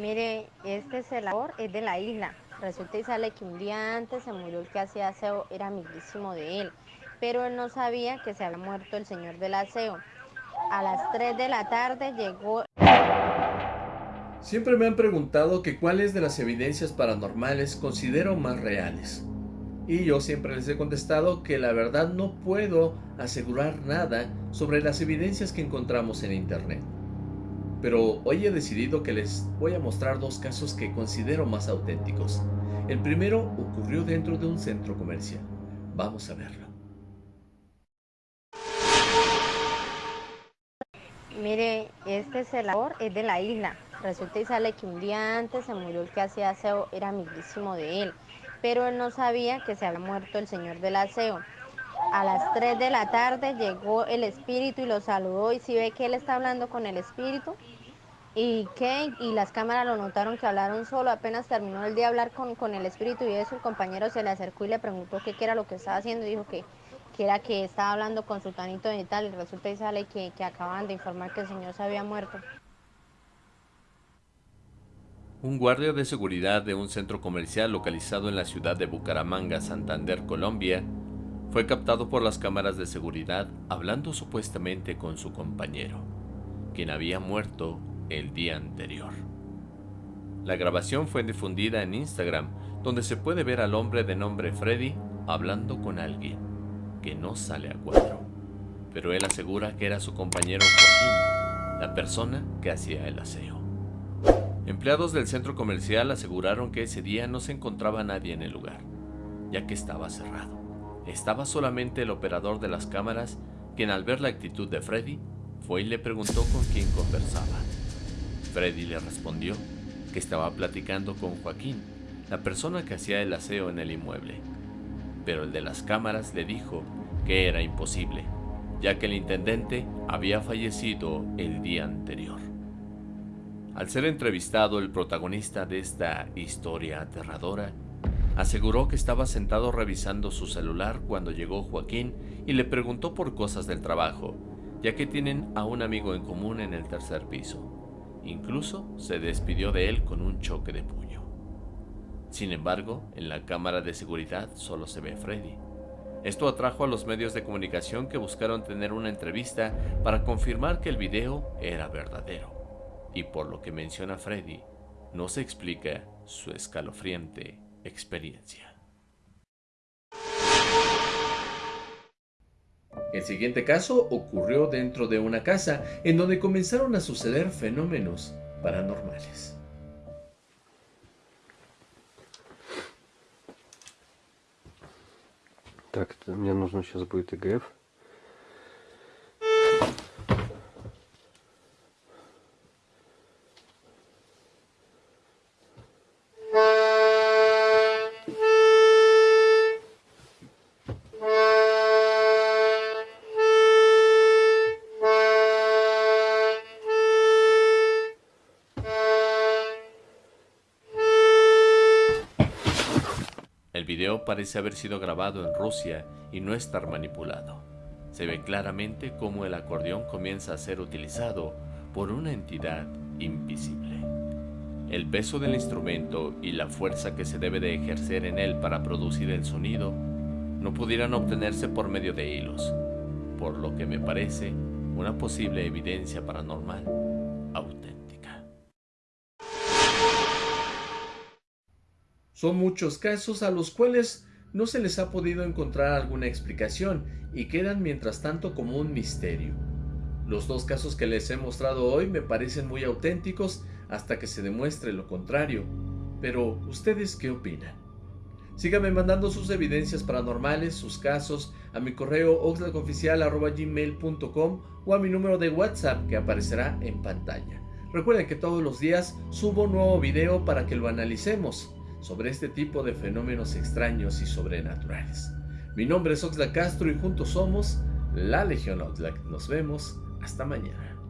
Mire, este celador es de la isla. Resulta y sale que un día antes se murió el que hacía aseo, era amiguísimo de él. Pero él no sabía que se había muerto el señor del aseo. A las 3 de la tarde llegó... Siempre me han preguntado que cuáles de las evidencias paranormales considero más reales. Y yo siempre les he contestado que la verdad no puedo asegurar nada sobre las evidencias que encontramos en internet. Pero hoy he decidido que les voy a mostrar dos casos que considero más auténticos. El primero ocurrió dentro de un centro comercial. Vamos a verlo. Mire, este celador es de la isla. Resulta y sale que un día antes se murió el que hacía aseo, era amiguísimo de él. Pero él no sabía que se había muerto el señor del aseo. A las 3 de la tarde llegó el espíritu y lo saludó y si ve que él está hablando con el espíritu y que y las cámaras lo notaron que hablaron solo, apenas terminó el día de hablar con, con el espíritu y eso el compañero se le acercó y le preguntó qué, era lo que estaba haciendo y dijo que, que era que estaba hablando con su tanito y tal y resulta y sale que, que acaban de informar que el señor se había muerto. Un guardia de seguridad de un centro comercial localizado en la ciudad de Bucaramanga, Santander, Colombia, fue captado por las cámaras de seguridad hablando supuestamente con su compañero, quien había muerto el día anterior. La grabación fue difundida en Instagram, donde se puede ver al hombre de nombre Freddy hablando con alguien, que no sale a cuadro, pero él asegura que era su compañero Joaquín, la persona que hacía el aseo. Empleados del centro comercial aseguraron que ese día no se encontraba nadie en el lugar, ya que estaba cerrado. Estaba solamente el operador de las cámaras, quien al ver la actitud de Freddy, fue y le preguntó con quién conversaba. Freddy le respondió que estaba platicando con Joaquín, la persona que hacía el aseo en el inmueble. Pero el de las cámaras le dijo que era imposible, ya que el intendente había fallecido el día anterior. Al ser entrevistado el protagonista de esta historia aterradora, Aseguró que estaba sentado revisando su celular cuando llegó Joaquín y le preguntó por cosas del trabajo, ya que tienen a un amigo en común en el tercer piso. Incluso se despidió de él con un choque de puño. Sin embargo, en la cámara de seguridad solo se ve Freddy. Esto atrajo a los medios de comunicación que buscaron tener una entrevista para confirmar que el video era verdadero. Y por lo que menciona Freddy, no se explica su escalofriante experiencia. El siguiente caso ocurrió dentro de una casa en donde comenzaron a suceder fenómenos paranormales. Так, мне нужно сейчас будет ИГФ. El video parece haber sido grabado en Rusia y no estar manipulado. Se ve claramente cómo el acordeón comienza a ser utilizado por una entidad invisible. El peso del instrumento y la fuerza que se debe de ejercer en él para producir el sonido no pudieran obtenerse por medio de hilos, por lo que me parece una posible evidencia paranormal Son muchos casos a los cuales no se les ha podido encontrar alguna explicación y quedan mientras tanto como un misterio. Los dos casos que les he mostrado hoy me parecen muy auténticos hasta que se demuestre lo contrario. Pero, ¿ustedes qué opinan? Síganme mandando sus evidencias paranormales, sus casos, a mi correo oxlacoficial.gmail.com o a mi número de WhatsApp que aparecerá en pantalla. Recuerden que todos los días subo un nuevo video para que lo analicemos sobre este tipo de fenómenos extraños y sobrenaturales. Mi nombre es Oxlack Castro y juntos somos la Legión Oxlack. Nos vemos hasta mañana.